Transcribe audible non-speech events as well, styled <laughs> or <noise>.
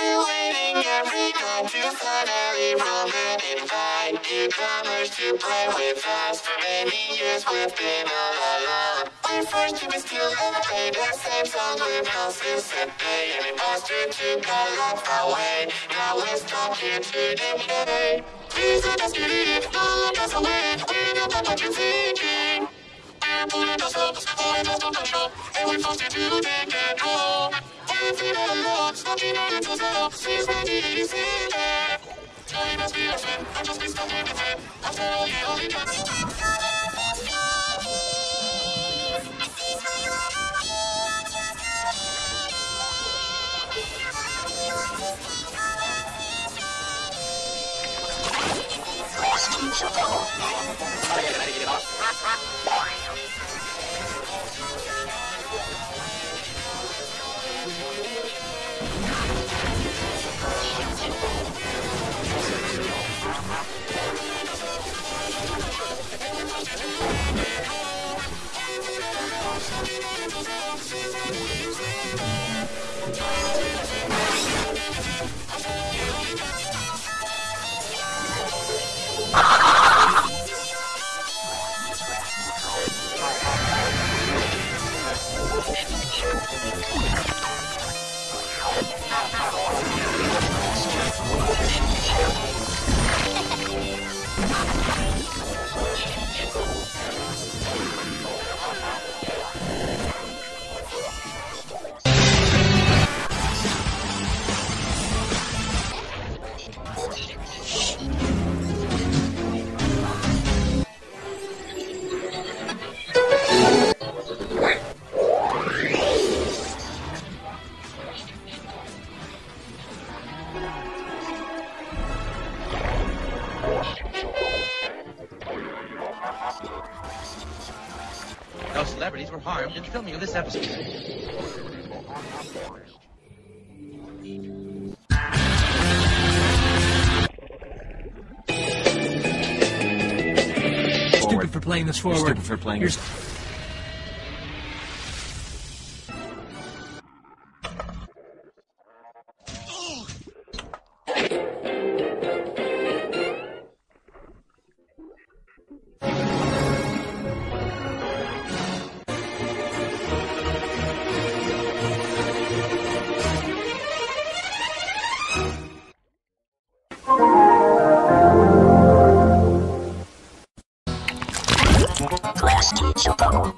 We're waiting every night to finally roll and invite newcomers to play with us. For many years we've been all alone. We're forced to still play the same songs with houses set day. An imposter took our life away. Now we're stuck here today. Please let us get it, away. We know thinking. We're pulling ourselves, and we're forced to take control. Everything <laughs> alone, smoking No celebrities were harmed in filming of this episode. Stupid for playing this forward. stupid for playing Here's- Class teacher power.